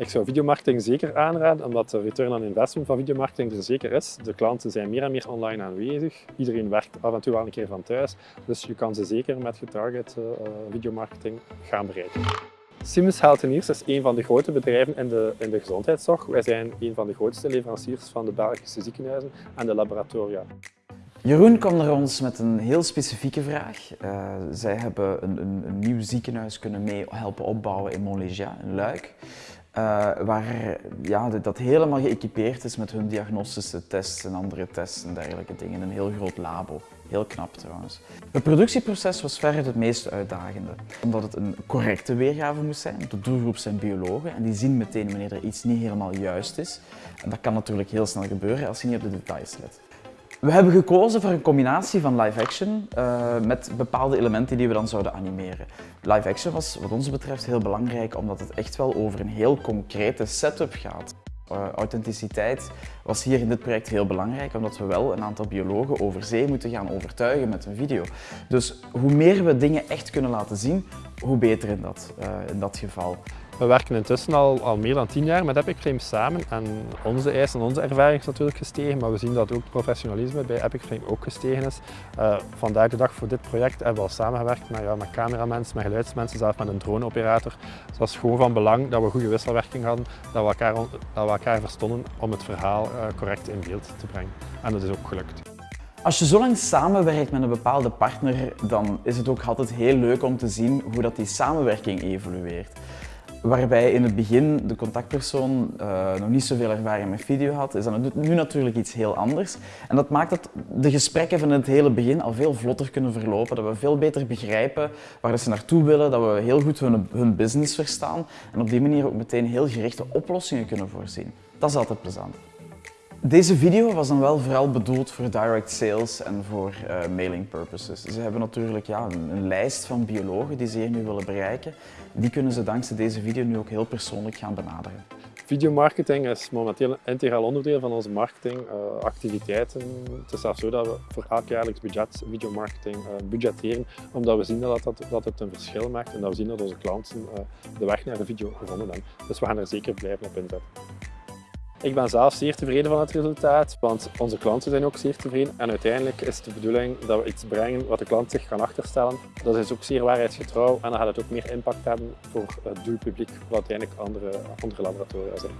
Ik zou videomarketing zeker aanraden, omdat de return on investment van videomarketing er zeker is. De klanten zijn meer en meer online aanwezig. Iedereen werkt af en toe wel een keer van thuis. Dus je kan ze zeker met getarget uh, videomarketing gaan bereiken. Siemens Healthineers is een van de grote bedrijven in de, in de gezondheidszorg. Wij zijn een van de grootste leveranciers van de Belgische ziekenhuizen en de laboratoria. Jeroen kwam naar ons met een heel specifieke vraag. Uh, zij hebben een, een, een, nieuw ziekenhuis kunnen mee helpen opbouwen in Montlégia, in Luik. Uh, waar ja, dat helemaal geëquipeerd is met hun diagnostische tests en andere tests en dergelijke dingen. Een heel groot labo. Heel knap trouwens. Het productieproces was verder het meest uitdagende. Omdat het een correcte weergave moest zijn. De doelgroep zijn biologen en die zien meteen wanneer er iets niet helemaal juist is. En dat kan natuurlijk heel snel gebeuren als je niet op de details let. We hebben gekozen voor een combinatie van live-action uh, met bepaalde elementen die we dan zouden animeren. Live-action was wat ons betreft heel belangrijk omdat het echt wel over een heel concrete setup gaat. Uh, authenticiteit was hier in dit project heel belangrijk, omdat we wel een aantal biologen over zee moeten gaan overtuigen met een video. Dus hoe meer we dingen echt kunnen laten zien, hoe beter in dat, uh, in dat geval. We werken intussen al, al meer dan tien jaar met Epic Frame samen en onze eisen en onze ervaring is natuurlijk gestegen, maar we zien dat ook professionalisme bij Epic Frame ook gestegen is. Uh, vandaag de dag voor dit project hebben we al samengewerkt met, ja, met cameramensen, met geluidsmensen, zelfs met een droneoperator. Dat is gewoon van belang dat we goede wisselwerking hadden, dat we elkaar, dat we elkaar verstonden om het verhaal uh, correct in beeld te brengen. En dat is ook gelukt. Als je zo lang samenwerkt met een bepaalde partner, dan is het ook altijd heel leuk om te zien hoe dat die samenwerking evolueert. Waarbij in het begin de contactpersoon uh, nog niet zoveel ervaring met video had, is dat nu natuurlijk iets heel anders. En dat maakt dat de gesprekken van het hele begin al veel vlotter kunnen verlopen, dat we veel beter begrijpen waar ze naartoe willen, dat we heel goed hun, hun business verstaan en op die manier ook meteen heel gerichte oplossingen kunnen voorzien. Dat is altijd plezant. Deze video was dan wel vooral bedoeld voor direct sales en voor uh, mailing purposes. Ze hebben natuurlijk ja, een, lijst van biologen die ze hier nu willen bereiken. Die kunnen ze dankzij deze video nu ook heel persoonlijk gaan benaderen. Videomarketing is momenteel een integraal onderdeel van onze marketingactiviteiten. Uh, het is zelfs zo dat we voor elk jaarlijks budget videomarketing uh, budgetteren, omdat we zien dat, dat, dat, het een verschil maakt en dat we zien dat onze klanten de weg naar de video gevonden hebben. Dus we gaan er zeker blijven op inzetten. Ik ben zelf zeer tevreden van het resultaat, want onze klanten zijn ook zeer tevreden. En uiteindelijk is het de bedoeling dat we iets brengen wat de klant zich kan achterstellen. Dat is ook zeer waarheidsgetrouw en dan gaat het ook meer impact hebben voor het doelpubliek, wat uiteindelijk andere, andere laboratoria zijn.